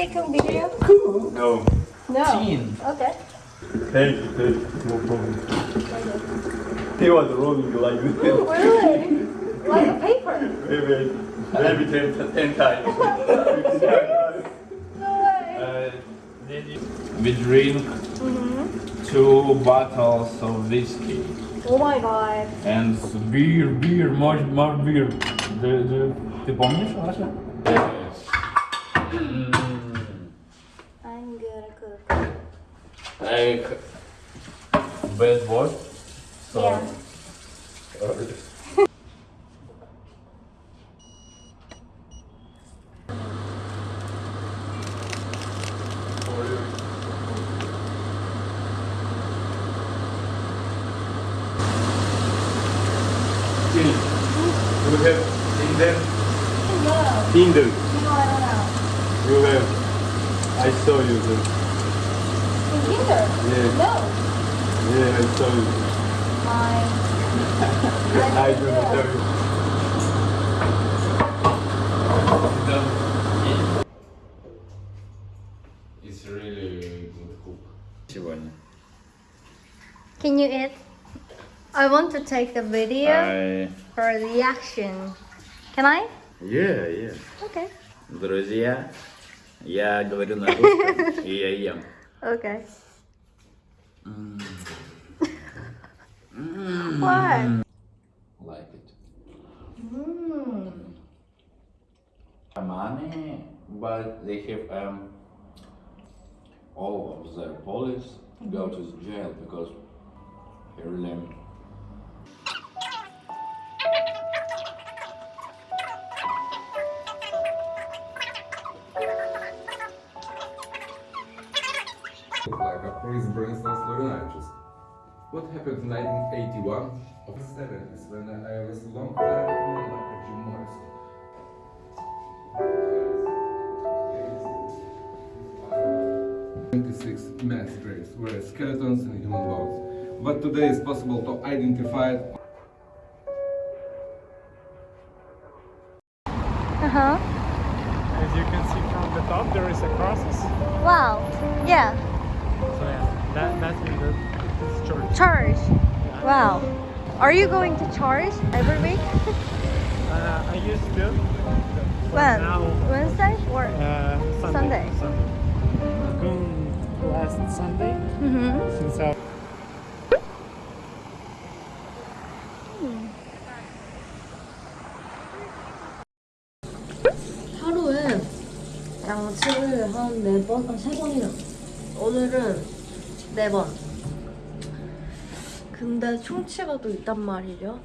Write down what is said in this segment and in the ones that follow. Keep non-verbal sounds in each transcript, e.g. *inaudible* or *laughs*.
take a video? No. No. Teen. Okay. Thank you, thank you. No problem. He was rolling like Oh, this. really? Like a paper? Maybe, maybe ten, ten times. *laughs* No way. Uh, did you- we drink Mm-hmm. two bottles of whiskey Oh my god. and beer, beer, more, more beer. The, the, ты помнишь, Аша? I'm Like bad word. So Yeah. You have Tinder? No. Tinder. No, I don't know. You have. I saw you there In Tinder? Yeah. No. Yeah, *laughs* I saw you. My. I do not tell you. It's really good cook. Сегодня. Can you eat? I want to take the video I... for reaction. Can I? Yeah, yeah. Okay. Друзья, я говорю на русском, и *laughs* я ем. Okay. What? Like it. Mm. money, but they have um, all of their police go to jail because he really What happened in 1981 of the 70s when I was long time like a Jim Morrison. Twenty-six mass graves were skeletons and human bones, but today it's possible to identify it Uh huh. As you can see from the top, there is a crosses. Wow. Yeah. So yeah, that that means that it's church. Charge. Wow. Are you going to charge every week? *laughs* Uh, I used to. but when? Now, Wednesday or? uh, Sunday. Sunday. Sunday. Gone last Sunday Mm-hmm. since I. 하루에 양치를 한 네 번, 한 세 번이나. 오늘은 네 번. 근데 충치가 또 있단 말이죠.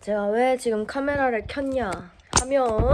제가 왜 지금 카메라를 켰냐 하면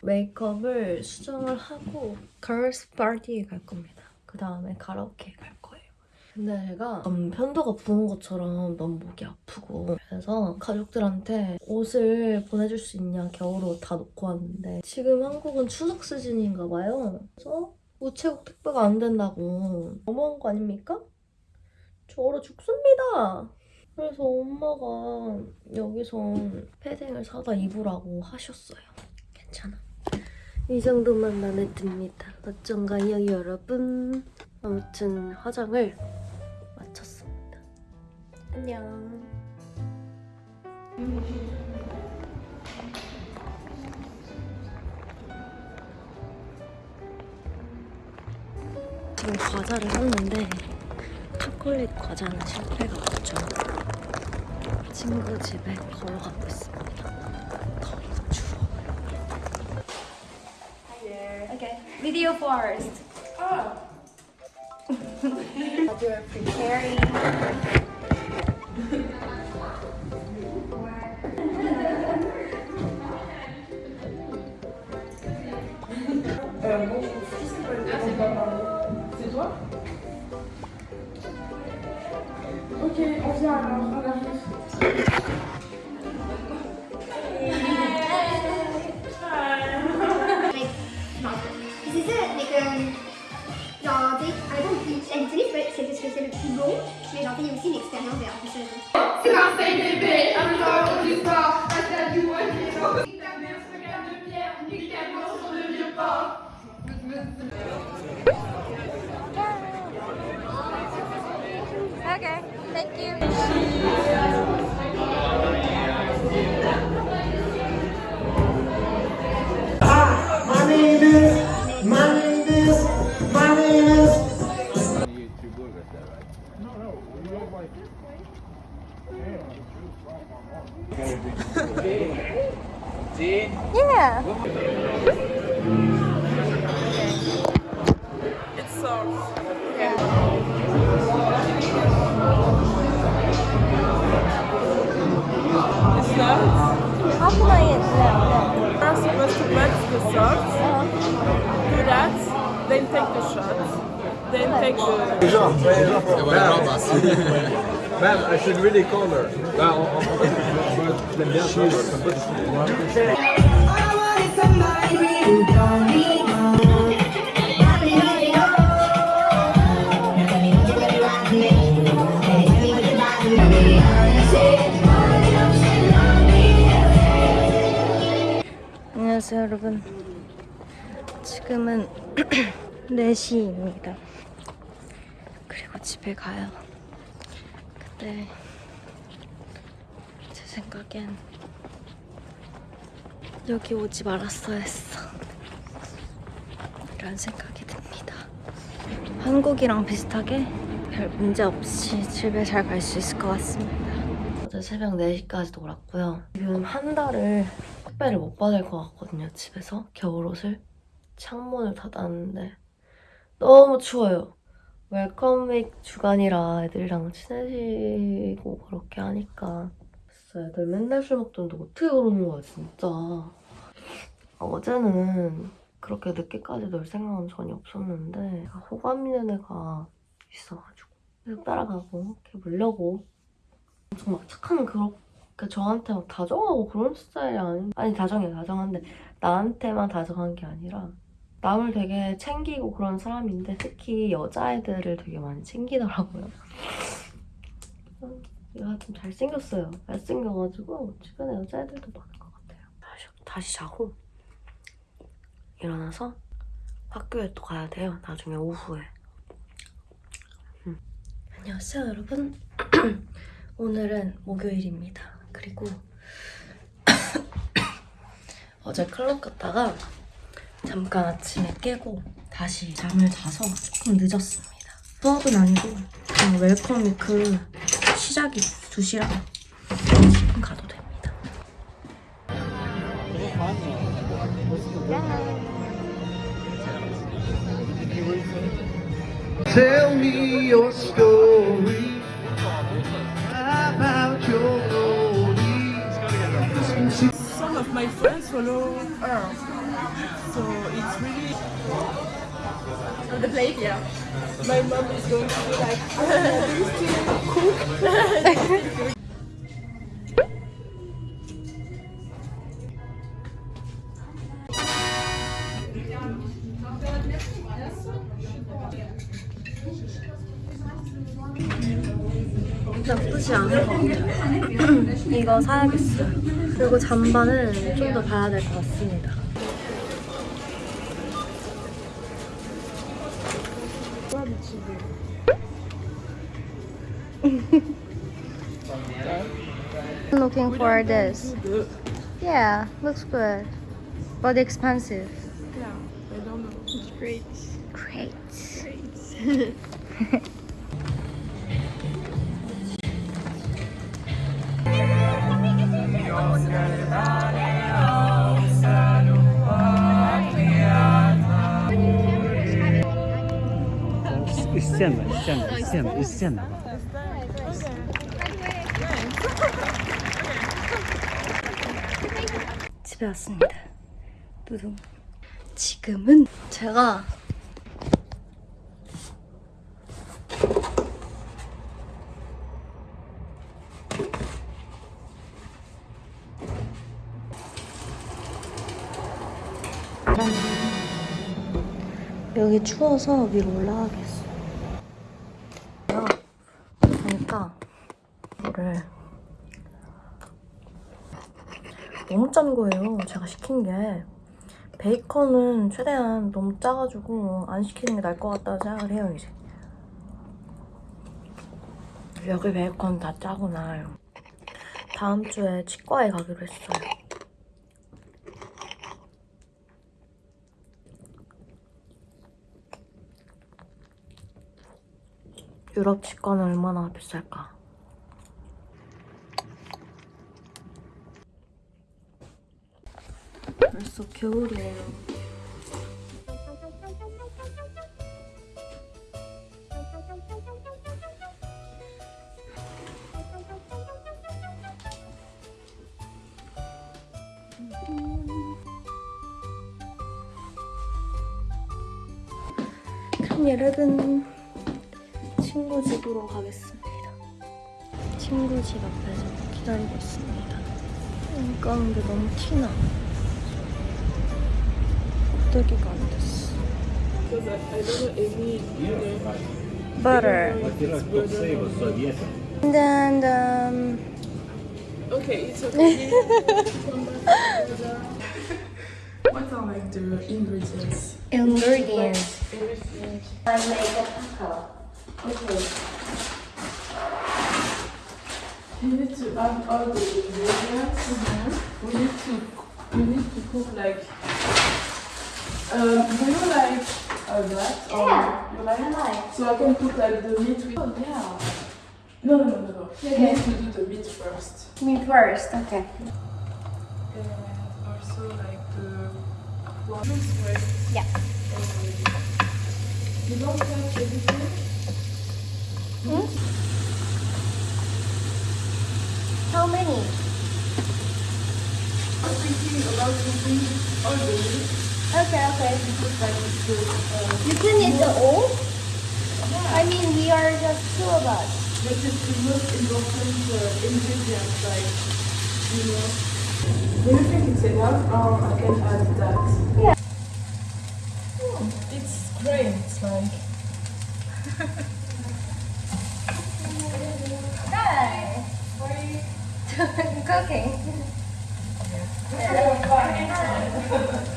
메이크업을 수정을 하고 걸스 파티에 갈 겁니다. 그 다음에 가라오케에 갈 거예요. 근데 제가 좀 편도가 부은 것처럼 너무 목이 아프고 그래서 가족들한테 옷을 보내줄 수 있냐 겨울옷 다 놓고 왔는데 지금 한국은 추석 시즌인가 봐요. 그래서 우체국 택배가 안 된다고 너무한 거 아닙니까? 저 얼어 죽습니다. 그래서 엄마가 여기서 패딩을 사다 입으라고 하셨어요. 괜찮아. 이 정도만 마음에 듭니다. 어쩐가요, 여러분? 아무튼 화장을 마쳤습니다. 안녕. 지금 과자를 샀는데 초콜릿 과자는 실패가 없죠. 친구 집에 걸어가고 있습니다. 너무 추워. Okay. Video first. Oh. You're preparing. Thank you. My name is, my uh, name is, my name is. Yeah. It's soft. It's not. How can I eat that? We're supposed to melt the salt. Uh-huh. Do that. Then take the shot. Then take the. *laughs* Man, I should really call her. *laughs* 여러분 지금은 *clears throat* 4시입니다. 그리고 집에 가요. 근데 제 생각엔 여기 오지 말았어야 했어. 이런 생각이 듭니다. 한국이랑 비슷하게 별 문제 없이 집에 잘 갈 수 있을 것 같습니다. 어제 새벽 4시까지 놀았고요. 지금 한 달을 택배를 못 받을 것 같거든요, 집에서. 겨울옷을. 창문을 닫았는데 너무 추워요. 웰컴윅 주간이라 애들이랑 친해지고 그렇게 하니까 진짜 애들 맨날 술 먹던데 어떻게 그러는 거야, 진짜. 어제는 그렇게 늦게까지 놀 생각은 전혀 없었는데 호감 있는 애가 있어가지고 계속 따라가고 이렇게 물려고 엄청 막 착한 그런 그 저한테 막 다정하고 그런 스타일이 아니 아니 다정해 다정한데 나한테만 다정한 게 아니라 남을 되게 챙기고 그런 사람인데 특히 여자애들을 되게 많이 챙기더라고요. 음, *laughs* 얘가 좀 잘생겼어요. 잘생겨가지고 주변에 여자애들도 많은 것 같아요. 다시, 다시 자고 일어나서 학교에 또 가야 돼요. 나중에 오후에. 음. 안녕하세요 여러분. *clears throat* 오늘은 목요일입니다. 그리고 *coughs* 어제 클럽 갔다가 잠깐 아침에 깨고 다시 잠을 자서 조금 늦었습니다. 수업은 아니고 그냥 웰컴 위크 시작이 2시라 지금 가도 됩니다. Tell me your story Some of my friends follow her. So it's really. The plate, yeah. My mom is going to be like, "Ah, do you still cook? 나쁘지 않은 것 같아요. *clears throat* 이거 사야겠어요. 그리고 잠바는 좀 더 봐야 될 것 같습니다. looking for this. Yeah, looks good. But expensive. Yeah, I don't know. It's great. Great. 있지 않나? 있으면 나와. 왔습니다. 누룽. 지금은 제가 여기 추워서 위로 올라가겠어. 시킨 게. 베이컨은 최대한 너무 짜가지고 안 시키는 게 나을 것 같다는 생각을 해요, 이제. 여기 베이컨 다 짜구나. 다음 주에 치과에 가기로 했어요. 유럽 치과는 얼마나 비쌀까? 벌써 겨울이에요. 그럼 여러분 친구 집으로 가겠습니다. 친구 집 앞에서 기다리고 있습니다. 여기 가는데 너무 티나. 껍데기가 안 됐어. Butter. And then um, Okay, it's okay. *laughs* what are like the ingredients? Ingredients. I make a taco. You need to add all the ingredients. We need to we need to cook like. um, do you like uh, that? Or Yeah, You like? I like. So I can put like the meat with. Oh yeah. No no no no no. You Okay. need to do the meat first. Me first, okay. And also like the. Well, right. Yeah. You don't touch everything. How many? I'm thinking about putting all the meat Okay, okay. because like it's good. You can eat the all? I mean, we are just two of us. But it's the most important uh, ingredient, like, you know. Do you think it's enough or I can add that? Yeah. Hmm, It's great, it's like. *laughs* Hi. What are you *laughs* cooking?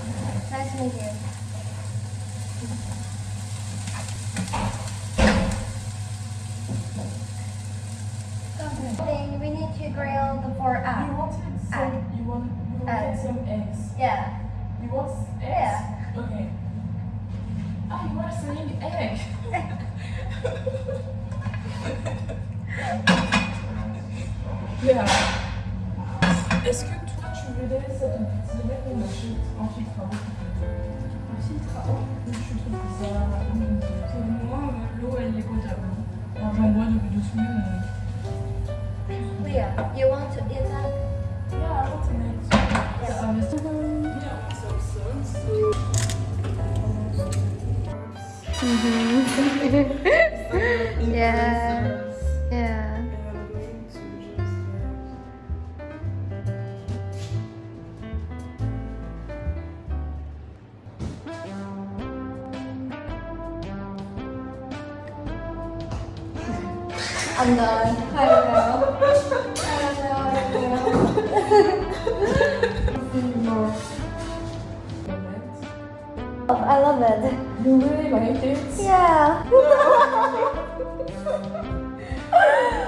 *laughs* nice to meet you. Something we need to grill the four You egg. wanted some, Egg. you, want, you wanted Egg. some eggs. Yeah. You want eggs? Yeah. Okay. Ah, you are saying egg. *laughs* yeah. Est-ce que voudrais cette petite lait qu'on achète en filtre à eau En filtre à eau Je trouve que ça. Pour moi, l'eau elle est potable. Alors, J'en bois depuis deux semaines. Leah, you want to eat that? Yeah, I want. Yes. Yeah, salt. So. *laughs* Yeah. Yeah. I love it. You really like it? Yeah. *laughs*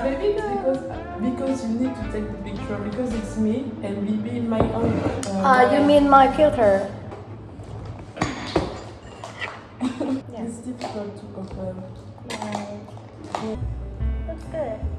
Maybe because because you need to take the picture because it's me and maybe in my own. Uh, you mean my filter? *laughs* It's difficult to confirm. That's good.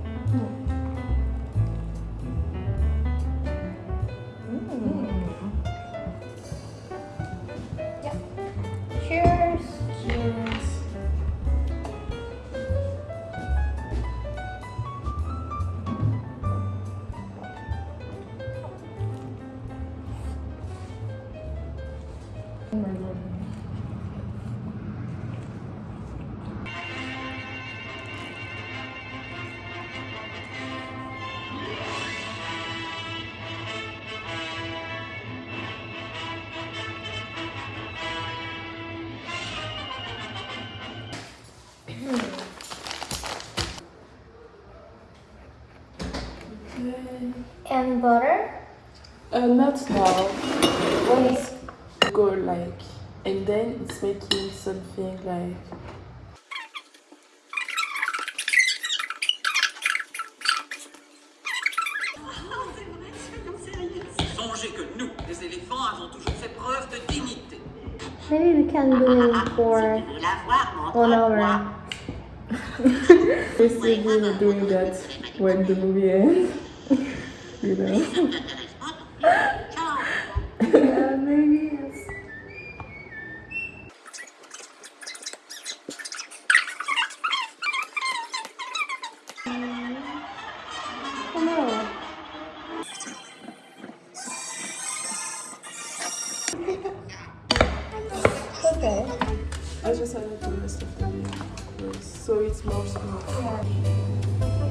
and butter? Uh, not now. When it's go like, and then it's making something like. Maybe we can do it for one hour. We're still *laughs* doing that when the movie ends you know? *laughs* yeah, maybe yes. Oh no. Okay. I just added the rest of the video, so it's more smooth.